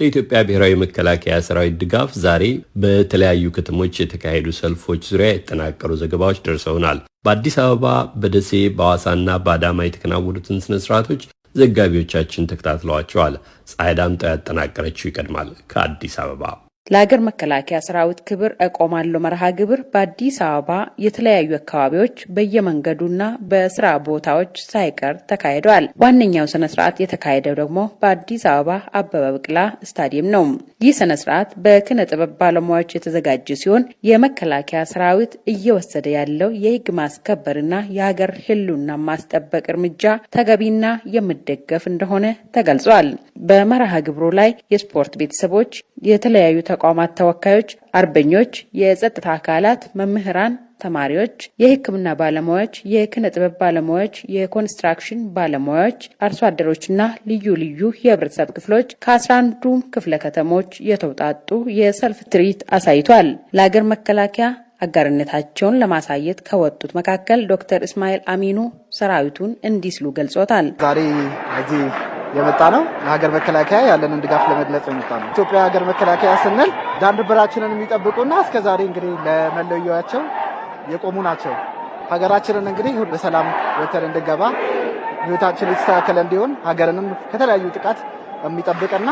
ለኢትዮጵያ ብሔራዊ መከላከያ ሰራዊት ድጋፍ ዛሬ በተለያዩ ከተሞች የተካሄዱ ሰልፎች ዙሪያ የተጠናቀሩ ዘገባዎች ደርሰውናል። በአዲስ አበባ፣ በደሴ፣ በሐዋሳና በአዳማ የተከናወኑትን ስነ ዘጋቢዎቻችን ተከታትለዋቸዋል። ፀሐይ ዳምጠው ያጠናቀረችው ይቀድማል ከአዲስ አበባ ለሀገር መከላከያ ሰራዊት ክብር እቆማለሁ መርሃ ግብር በአዲስ አበባ የተለያዩ አካባቢዎች በየመንገዱና በስራ ቦታዎች ሳይቀር ተካሂደዋል። ዋነኛው ስነ ስርዓት የተካሄደው ደግሞ በአዲስ አበባ አበበ ቢቂላ ስታዲየም ነው። ይህ ስነ ስርዓት በኪነ ጥበብ ባለሙያዎች የተዘጋጀ ሲሆን የመከላከያ ሰራዊት እየወሰደ ያለው የህግ ማስከበርና የሀገር ህልውና ማስጠበቅ እርምጃ ተገቢና የሚደገፍ እንደሆነ ተገልጿል። በመርሃ ግብሩ ላይ የስፖርት ቤተሰቦች፣ የተለያዩ ተቋማት ተወካዮች፣ አርበኞች፣ የጸጥታ አካላት፣ መምህራን፣ ተማሪዎች፣ የሕክምና ባለሙያዎች፣ የኪነ ጥበብ ባለሙያዎች፣ የኮንስትራክሽን ባለሙያዎች፣ አርሶ አደሮችና ልዩ ልዩ የህብረተሰብ ክፍሎች ከአስራ አንዱም ክፍለ ከተሞች የተውጣጡ የሰልፍ ትርኢት አሳይቷል። ለሀገር መከላከያ አጋርነታቸውን ለማሳየት ከወጡት መካከል ዶክተር እስማኤል አሚኑ ሰራዊቱን እንዲህ ሲሉ ገልጾታል። ዛሬ የመጣ ነው ለሀገር መከላከያ ያለንን ድጋፍ ለመግለጽ የመጣ ነው። ኢትዮጵያ ሀገር መከላከያ ስንል ዳር ድንበራችንን የሚጠብቁና እስከ ዛሬ እንግዲህ ለመለያቸው የቆሙ ናቸው። ሀገራችንን እንግዲህ በሰላም ወተን እንድገባ ህይወታችን የተስተካከለ እንዲሆን ሀገርንም ከተለያዩ ጥቃት የሚጠብቅና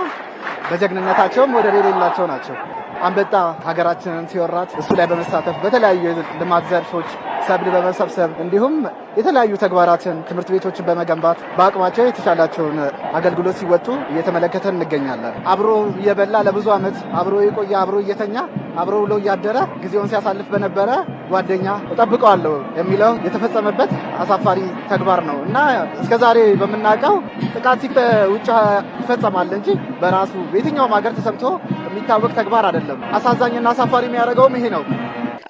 በጀግንነታቸውም ወደር የሌላቸው ናቸው። አንበጣ ሀገራችንን ሲወራት እሱ ላይ በመሳተፍ በተለያዩ ልማት ዘርፎች ሰብል በመሰብሰብ እንዲሁም የተለያዩ ተግባራትን ትምህርት ቤቶችን በመገንባት በአቅማቸው የተቻላቸውን አገልግሎት ሲወጡ እየተመለከተን እንገኛለን። አብሮ እየበላ ለብዙ ዓመት አብሮ የቆየ አብሮ እየተኛ አብሮ ውሎ እያደረ ጊዜውን ሲያሳልፍ በነበረ ጓደኛ እጠብቀዋለሁ የሚለው የተፈጸመበት አሳፋሪ ተግባር ነው እና እስከዛሬ በምናውቀው ጥቃት ውጭ ይፈጸማል እንጂ በራሱ በየትኛውም ሀገር ተሰምቶ የሚታወቅ ተግባር አይደለም። አሳዛኝና አሳፋሪ የሚያደርገውም ይሄ ነው።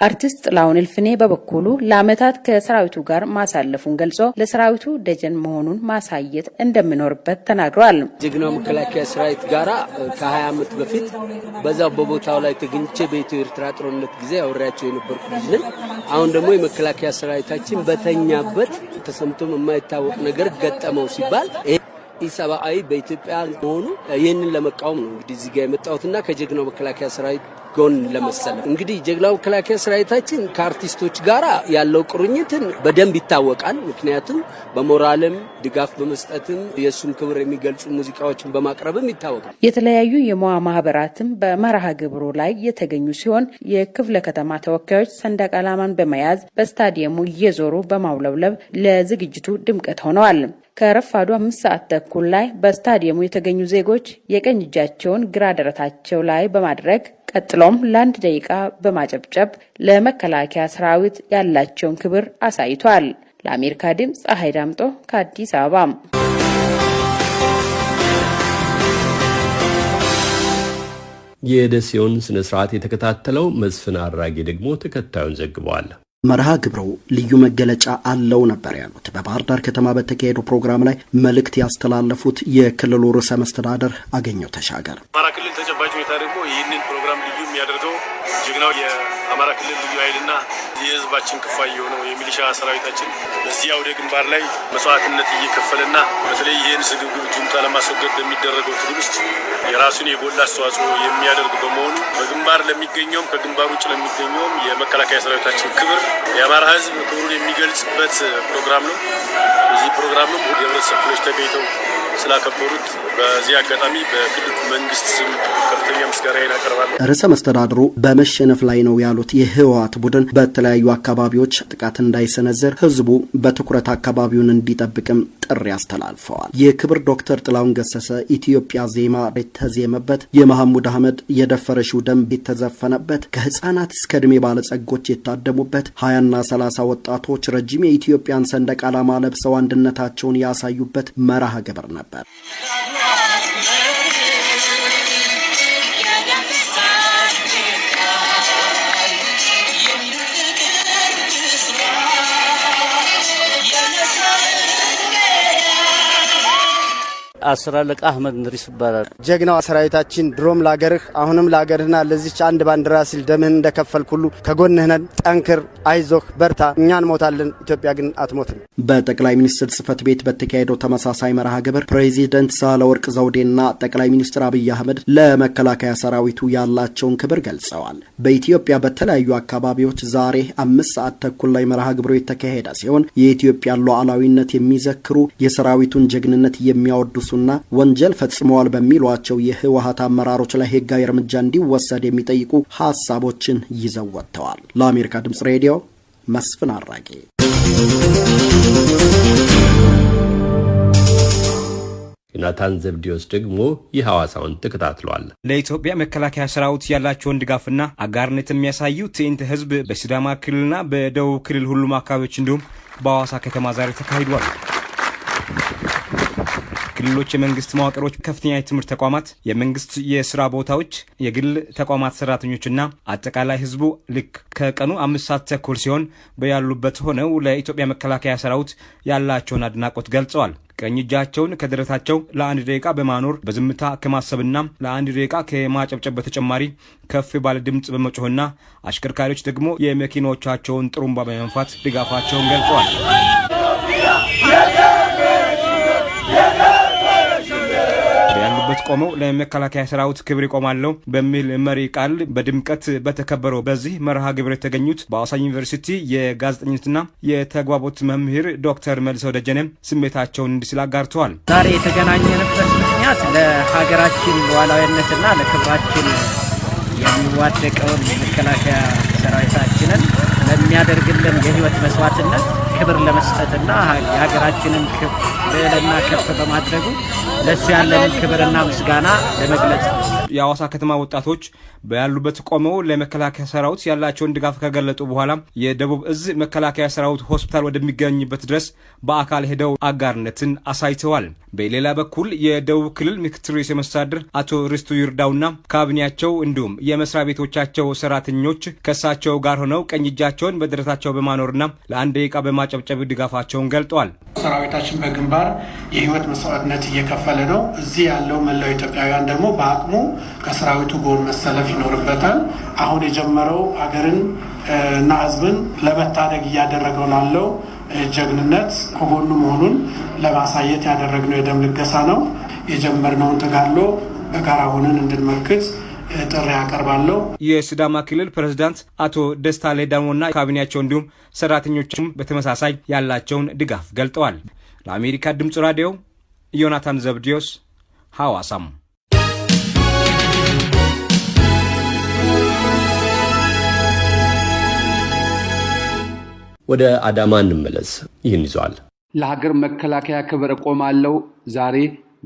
አርቲስት ጥላሁን እልፍኔ በበኩሉ ለዓመታት ከሰራዊቱ ጋር ማሳለፉን ገልጾ ለሰራዊቱ ደጀን መሆኑን ማሳየት እንደሚኖርበት ተናግረዋል። ጀግናው መከላከያ ሰራዊት ጋራ ከ20 ዓመት በፊት በዛው በቦታው ላይ ተገኝቼ በኢትዮ ኤርትራ ጦርነት ጊዜ አውሬያቸው የነበርኩ ልጅ ነኝ። አሁን ደግሞ የመከላከያ ሰራዊታችን በተኛበት ተሰምቶም የማይታወቅ ነገር ገጠመው ሲባል ኢሰብአዊ በኢትዮጵያ መሆኑ ይህንን ለመቃወም ነው እንግዲህ እዚህ ጋር የመጣሁትና ከጀግናው መከላከያ ሰራዊት ጎን ለመሰለፍ እንግዲህ ጀግናው መከላከያ ሰራዊታችን ከአርቲስቶች ጋር ያለው ቁርኝትን በደንብ ይታወቃል። ምክንያቱም በሞራልም ድጋፍ በመስጠትም የእሱን ክብር የሚገልጹ ሙዚቃዎችን በማቅረብም ይታወቃል። የተለያዩ የሙያ ማህበራትም በመርሃ ግብሩ ላይ የተገኙ ሲሆን የክፍለ ከተማ ተወካዮች ሰንደቅ ዓላማን በመያዝ በስታዲየሙ እየዞሩ በማውለብለብ ለዝግጅቱ ድምቀት ሆነዋል። ከረፋዱ አምስት ሰዓት ተኩል ላይ በስታዲየሙ የተገኙ ዜጎች የቀኝ እጃቸውን ግራ ደረታቸው ላይ በማድረግ ቀጥሎም ለአንድ ደቂቃ በማጨብጨብ ለመከላከያ ሰራዊት ያላቸውን ክብር አሳይቷል። ለአሜሪካ ድምፅ ፀሐይ ዳምጦ ከአዲስ አበባ። የደሴውን ስነ ስርዓት የተከታተለው መስፍን አራጌ ደግሞ ተከታዩን ዘግበዋል። መርሃ ግብሩ ልዩ መገለጫ አለው ነበር ያሉት። በባህር ዳር ከተማ በተካሄደው ፕሮግራም ላይ መልእክት ያስተላለፉት የክልሉ ርዕሰ መስተዳደር አገኘው ተሻገር። አማራ ክልል ተጨባጭ ሁኔታ ደግሞ ይህንን ፕሮግራም ልዩ የሚያደርገው ጀግናው የአማራ ክልል ልዩ ኃይልና የህዝባችን ክፋይ የሆነው የሚሊሻ ሰራዊታችን በዚህ አውደ ግንባር ላይ መስዋዕትነት እየከፈለና በተለይ ይህን ስግብግብ ጁንታ ለማስወገድ በሚደረገው ትግል ውስጥ የራሱን የጎላ አስተዋጽኦ የሚያደርግ በመሆኑ በግንባር ለሚገኘውም ከግንባር ውጭ ለሚገኘውም የመከላከያ ሰራዊታችን ክብር የአማራ ህዝብ ክብሩን የሚገልጽበት ፕሮግራም ነው። በዚህ ፕሮግራምም የህብረተሰብ ክፍሎች ተገኝተው ስላከበሩት በዚህ አጋጣሚ በክልሉ መንግስት ስም ከፍተኛ ምስጋና አቀርባለሁ። ርዕሰ መስተዳድሩ በመሸነፍ ላይ ነው ያሉት የህወሓት ቡድን በተለያዩ አካባቢዎች ጥቃት እንዳይሰነዝር ህዝቡ በትኩረት አካባቢውን እንዲጠብቅም ጥሪ አስተላልፈዋል። የክብር ዶክተር ጥላሁን ገሰሰ ኢትዮጵያ ዜማ የተዜመበት የመሐሙድ አህመድ የደፈረሽው ደንብ የተዘፈነበት ከህፃናት እስከ ዕድሜ ባለጸጎች የታደሙበት ሀያና ሰላሳ ወጣቶች ረጅም የኢትዮጵያን ሰንደቅ ዓላማ ለብሰው አንድነታቸውን ያሳዩበት መርሃ ግብር ነበር። った。አስር አለቃ አህመድ እንድሪስ ይባላል። ጀግናው ሰራዊታችን ድሮም ለአገርህ አሁንም ለአገርህና ለዚች አንድ ባንዲራ ሲል ደምህን እንደከፈልክ ሁሉ ከጎንህ ነን። ጠንክር፣ አይዞህ፣ በርታ። እኛ እንሞታለን፣ ኢትዮጵያ ግን አትሞትም። በጠቅላይ ሚኒስትር ጽህፈት ቤት በተካሄደው ተመሳሳይ መርሃ ግብር ፕሬዚደንት ሳህለወርቅ ዘውዴና ጠቅላይ ሚኒስትር አብይ አህመድ ለመከላከያ ሰራዊቱ ያላቸውን ክብር ገልጸዋል። በኢትዮጵያ በተለያዩ አካባቢዎች ዛሬ አምስት ሰዓት ተኩል ላይ መርሃ ግብሩ የተካሄደ ሲሆን የኢትዮጵያን ሉዓላዊነት የሚዘክሩ የሰራዊቱን ጀግንነት የሚያወድሱና ወንጀል ፈጽመዋል በሚሏቸው የህወሀት አመራሮች ላይ ህጋዊ እርምጃ እንዲወሰድ የሚጠይቁ ሀሳቦችን ይዘው ወጥተዋል። ለአሜሪካ ድምጽ ሬዲዮ መስፍን አራጌ ዮናታን ዘብዲዮስ ደግሞ የሐዋሳውን ተከታትሏል። ለኢትዮጵያ መከላከያ ሰራዊት ያላቸውን ድጋፍና አጋርነት የሚያሳዩ ትዕይንተ ህዝብ በሲዳማ ክልልና በደቡብ ክልል ሁሉም አካባቢዎች እንዲሁም በሐዋሳ ከተማ ዛሬ ተካሂዷል። ክልሎች የመንግስት መዋቅሮች፣ ከፍተኛ የትምህርት ተቋማት፣ የመንግስት የስራ ቦታዎች፣ የግል ተቋማት ሰራተኞችና አጠቃላይ ህዝቡ ልክ ከቀኑ አምስት ሰዓት ተኩል ሲሆን በያሉበት ሆነው ለኢትዮጵያ መከላከያ ሰራዊት ያላቸውን አድናቆት ገልጸዋል። ቀኝ እጃቸውን ከደረታቸው ለአንድ ደቂቃ በማኖር በዝምታ ከማሰብና ለአንድ ደቂቃ ከማጨብጨብ በተጨማሪ ከፍ ባለ ድምፅ በመጮህና አሽከርካሪዎች ደግሞ የመኪኖቻቸውን ጥሩምባ በመንፋት ድጋፋቸውን ገልጸዋል። ያሉበት ቆመው ለመከላከያ ሰራዊት ክብር ይቆማለሁ በሚል መሪ ቃል በድምቀት በተከበረው በዚህ መርሃ ግብር የተገኙት በሐዋሳ ዩኒቨርሲቲ የጋዜጠኝነትና የተግባቦት መምህር ዶክተር መልሰው ደጀነ ስሜታቸውን እንዲህ ሲል አጋርተዋል። ዛሬ የተገናኘንበት ምክንያት ለሀገራችን ሉዓላዊነትና ለክብራችን የሚዋደቀውን መከላከያ ሰራዊታችንን ለሚያደርግልን የህይወት መስዋዕትነት ክብር ለመስጠትና የሀገራችንን ልዕልና ከፍ በማድረጉ ለሱ ያለንን ክብርና ምስጋና ለመግለጽ ነው። የሐዋሳ ከተማ ወጣቶች በያሉበት ቆመው ለመከላከያ ሰራዊት ያላቸውን ድጋፍ ከገለጡ በኋላ የደቡብ እዝ መከላከያ ሰራዊት ሆስፒታል ወደሚገኝበት ድረስ በአካል ሄደው አጋርነትን አሳይተዋል። በሌላ በኩል የደቡብ ክልል ምክትል ርዕሰ መስተዳድር አቶ ርስቱ ይርዳውና ካቢኔያቸው እንዲሁም የመስሪያ ቤቶቻቸው ሰራተኞች ከእሳቸው ጋር ሆነው ቀኝ እጃቸውን በደረታቸው በማኖርና ለአንድ ደቂቃ በማጨብጨብ ድጋፋቸውን ገልጠዋል። ሰራዊታችን በግንባር የህይወት መስዋዕትነት እየከፈለ ነው። እዚህ ያለው መላው ኢትዮጵያውያን ደግሞ በአቅሙ ከሰራዊቱ ጎን መሰለፍ ይኖርበታል። አሁን የጀመረው ሀገርን እና ህዝብን ለመታደግ እያደረገው ላለው ጀግንነት ከጎኑ መሆኑን ለማሳየት ያደረግነው የደም ልገሳ ነው። የጀመርነውን ተጋድሎ በጋራ ሆነን እንድንመክት ጥሪ ያቀርባለሁ። የሲዳማ ክልል ፕሬዝዳንት አቶ ደስታ ሌዳሞና ካቢኔያቸው እንዲሁም ሰራተኞችም በተመሳሳይ ያላቸውን ድጋፍ ገልጠዋል። ለአሜሪካ ድምፅ ራዲዮ ዮናታን ዘብዲዮስ ሐዋሳም ወደ አዳማ እንመለስ። ይህን ይዟል። ለሀገር መከላከያ ክብር እቆማለሁ። ዛሬ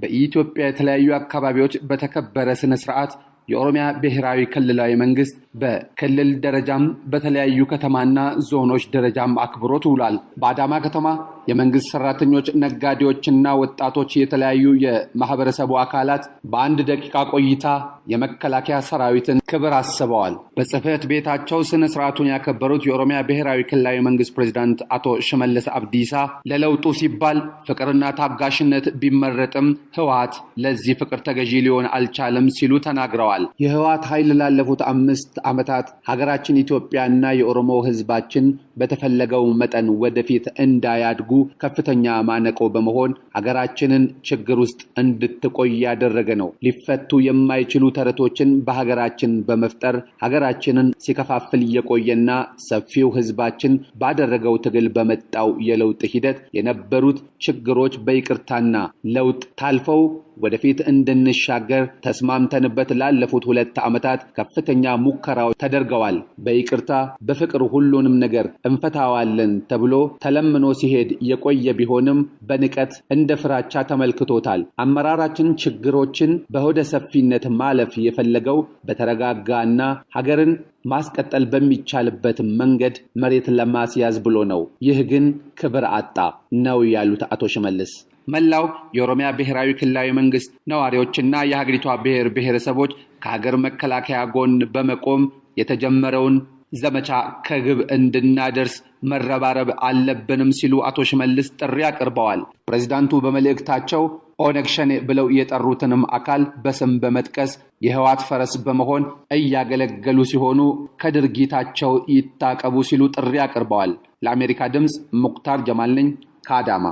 በኢትዮጵያ የተለያዩ አካባቢዎች በተከበረ ስነ ስርዓት የኦሮሚያ ብሔራዊ ክልላዊ መንግስት በክልል ደረጃም በተለያዩ ከተማና ዞኖች ደረጃም አክብሮት ውሏል። በአዳማ ከተማ የመንግስት ሰራተኞች፣ ነጋዴዎችና ወጣቶች የተለያዩ የማህበረሰቡ አካላት በአንድ ደቂቃ ቆይታ የመከላከያ ሰራዊትን ክብር አስበዋል። በጽህፈት ቤታቸው ስነ ስርዓቱን ያከበሩት የኦሮሚያ ብሔራዊ ክልላዊ መንግስት ፕሬዚዳንት አቶ ሽመልስ አብዲሳ ለለውጡ ሲባል ፍቅርና ታጋሽነት ቢመረጥም ህወሓት ለዚህ ፍቅር ተገዢ ሊሆን አልቻለም ሲሉ ተናግረዋል። የህወሓት ኃይል ላለፉት አምስት ዓመታት ሀገራችን ኢትዮጵያና የኦሮሞ ህዝባችን በተፈለገው መጠን ወደፊት እንዳያድጉ ከፍተኛ ማነቆ በመሆን ሀገራችንን ችግር ውስጥ እንድትቆይ ያደረገ ነው። ሊፈቱ የማይችሉ ተረቶችን በሀገራችን በመፍጠር ሀገራችንን ሲከፋፍል የቆየና ሰፊው ህዝባችን ባደረገው ትግል በመጣው የለውጥ ሂደት የነበሩት ችግሮች በይቅርታና ለውጥ ታልፈው ወደፊት እንድንሻገር ተስማምተንበት ላለፉት ሁለት ዓመታት ከፍተኛ ሙከራዎች ተደርገዋል። በይቅርታ በፍቅር ሁሉንም ነገር እንፈታዋለን ተብሎ ተለምኖ ሲሄድ የቆየ ቢሆንም በንቀት እንደ ፍራቻ ተመልክቶታል። አመራራችን ችግሮችን በሆደ ሰፊነት ማለፍ የፈለገው በተረጋጋና ሀገርን ማስቀጠል በሚቻልበት መንገድ መሬት ለማስያዝ ብሎ ነው። ይህ ግን ክብር አጣ ነው ያሉት አቶ ሽመልስ መላው የኦሮሚያ ብሔራዊ ክልላዊ መንግስት ነዋሪዎችና የሀገሪቷ ብሔር ብሔረሰቦች ከሀገር መከላከያ ጎን በመቆም የተጀመረውን ዘመቻ ከግብ እንድናደርስ መረባረብ አለብንም ሲሉ አቶ ሽመልስ ጥሪ አቅርበዋል። ፕሬዚዳንቱ በመልእክታቸው ኦነግ ሸኔ ብለው የጠሩትንም አካል በስም በመጥቀስ የህዋት ፈረስ በመሆን እያገለገሉ ሲሆኑ ከድርጊታቸው ይታቀቡ ሲሉ ጥሪ አቅርበዋል። ለአሜሪካ ድምፅ ሙክታር ጀማል ነኝ ከአዳማ።